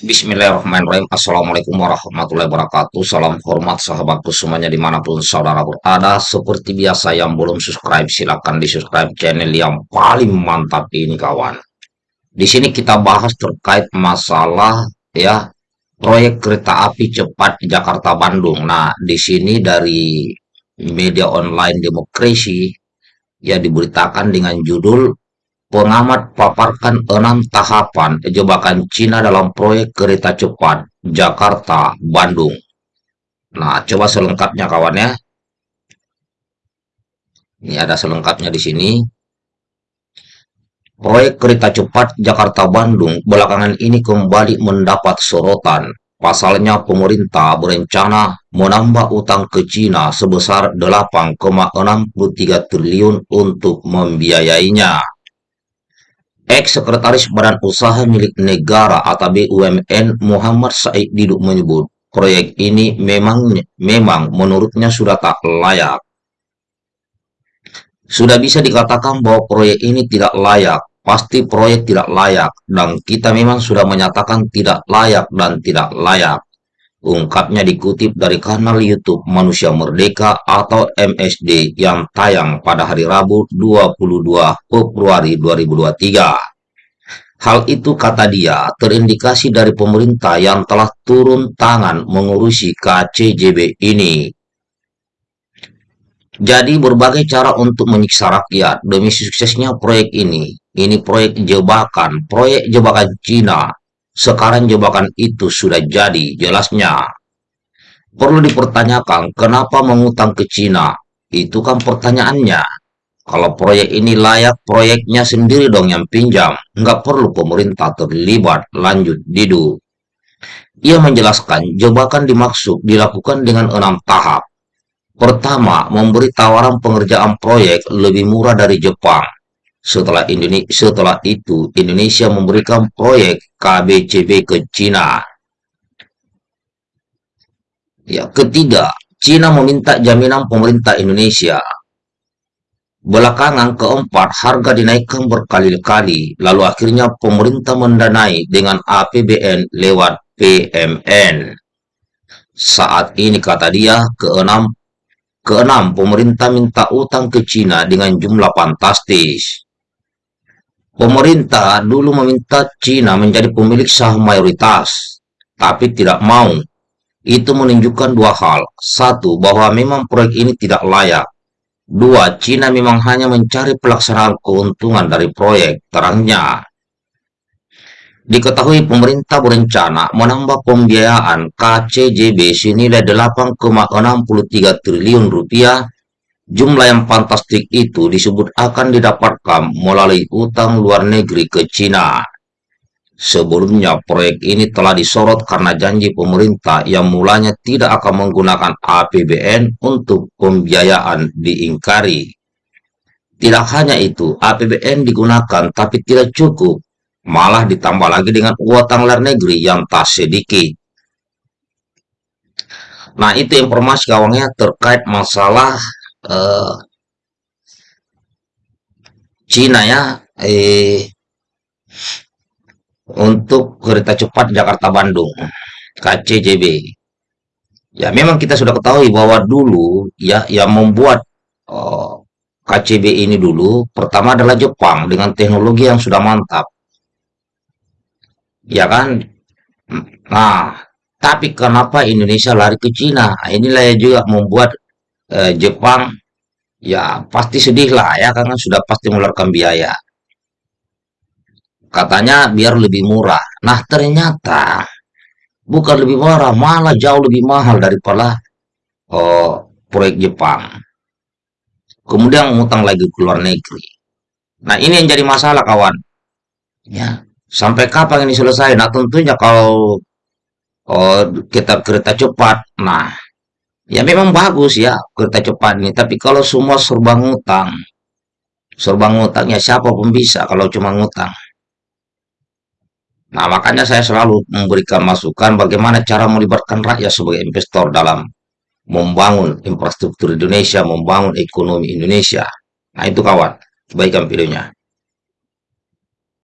Bismillahirrahmanirrahim. Assalamualaikum warahmatullahi wabarakatuh. Salam hormat sahabatku semuanya di mana pun saudara berada. Seperti biasa yang belum subscribe silahkan di subscribe channel yang paling mantap ini kawan. Di sini kita bahas terkait masalah ya proyek kereta api cepat Jakarta Bandung. Nah di sini dari media online demokrasi ya diberitakan dengan judul Pengamat paparkan enam tahapan jebakan Cina dalam proyek kereta cepat Jakarta-Bandung. Nah, coba selengkapnya kawan ya. Ini ada selengkapnya di sini. Proyek kereta cepat Jakarta-Bandung belakangan ini kembali mendapat sorotan. Pasalnya pemerintah berencana menambah utang ke Cina sebesar 8,63 triliun untuk membiayainya. Ex-Sekretaris Badan Usaha Milik Negara atau BUMN Muhammad Said Diduk menyebut, proyek ini memang memang menurutnya sudah tak layak. Sudah bisa dikatakan bahwa proyek ini tidak layak, pasti proyek tidak layak, dan kita memang sudah menyatakan tidak layak dan tidak layak. Ungkapnya dikutip dari kanal YouTube Manusia Merdeka atau MSD yang tayang pada hari Rabu 22 Februari 2023. Hal itu kata dia terindikasi dari pemerintah yang telah turun tangan mengurusi KCJB ini. Jadi berbagai cara untuk menyiksa rakyat demi suksesnya proyek ini. Ini proyek jebakan, proyek jebakan Cina. Sekarang jebakan itu sudah jadi, jelasnya. Perlu dipertanyakan kenapa mengutang ke Cina? Itu kan pertanyaannya. Kalau proyek ini layak, proyeknya sendiri dong yang pinjam. Nggak perlu pemerintah terlibat. Lanjut, Didu. Ia menjelaskan, jebakan dimaksud dilakukan dengan enam tahap. Pertama, memberi tawaran pengerjaan proyek lebih murah dari Jepang. Setelah, Indonesia, setelah itu, Indonesia memberikan proyek KBCB ke Cina. Ya, ketiga, Cina meminta jaminan pemerintah Indonesia Belakangan keempat, harga dinaikkan berkali-kali, lalu akhirnya pemerintah mendanai dengan APBN lewat PMN. Saat ini kata dia, keenam, keenam pemerintah minta utang ke Cina dengan jumlah fantastis. Pemerintah dulu meminta Cina menjadi pemilik saham mayoritas, tapi tidak mau. Itu menunjukkan dua hal. Satu, bahwa memang proyek ini tidak layak Dua, Cina memang hanya mencari pelaksanaan keuntungan dari proyek, terangnya. Diketahui pemerintah berencana menambah pembiayaan KCJB senilai 8,63 triliun rupiah. Jumlah yang fantastik itu disebut akan didapatkan melalui utang luar negeri ke Cina. Sebelumnya, proyek ini telah disorot karena janji pemerintah yang mulanya tidak akan menggunakan APBN untuk pembiayaan diingkari. Tidak hanya itu, APBN digunakan tapi tidak cukup, malah ditambah lagi dengan utang luar negeri yang tak sedikit. Nah, itu informasi kawannya terkait masalah uh, Cina ya. Eh, untuk kereta cepat Jakarta-Bandung KCJB. Ya memang kita sudah ketahui bahwa dulu ya yang membuat uh, oh, KCB ini dulu pertama adalah Jepang dengan teknologi yang sudah mantap. Ya kan? Nah, tapi kenapa Indonesia lari ke Cina? Nah, inilah yang juga membuat uh, Jepang ya pasti sedih lah ya karena sudah pasti mengeluarkan biaya. Katanya biar lebih murah. Nah ternyata bukan lebih murah, malah jauh lebih mahal daripada oh, proyek Jepang. Kemudian ngutang lagi ke luar negeri. Nah ini yang jadi masalah kawan. Ya, sampai kapan ini selesai? Nah tentunya kalau oh, kita kereta cepat, nah ya memang bagus ya kereta cepat ini. Tapi kalau semua serba ngutang, serba ngutangnya siapa pun bisa kalau cuma ngutang. Nah, makanya saya selalu memberikan masukan bagaimana cara melibatkan rakyat sebagai investor dalam membangun infrastruktur Indonesia, membangun ekonomi Indonesia. Nah, itu kawan, kebaikan videonya.